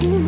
Mm-hmm.